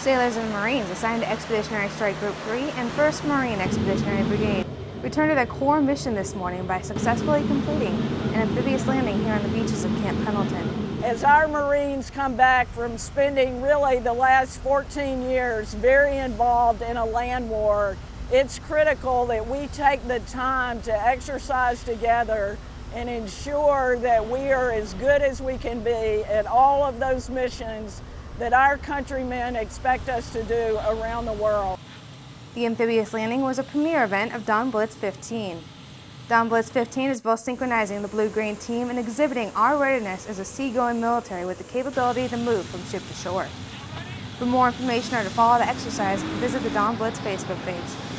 Sailors and Marines assigned to Expeditionary Strike Group 3 and 1st Marine Expeditionary Brigade returned to their core mission this morning by successfully completing an amphibious landing here on the beaches of Camp Pendleton. As our Marines come back from spending really the last 14 years very involved in a land war, it's critical that we take the time to exercise together and ensure that we are as good as we can be at all of those missions that our countrymen expect us to do around the world. The amphibious landing was a premier event of Dawn Blitz 15. Dawn Blitz 15 is both synchronizing the blue-green team and exhibiting our readiness as a seagoing military with the capability to move from ship to shore. For more information or to follow the exercise, visit the Dawn Blitz Facebook page.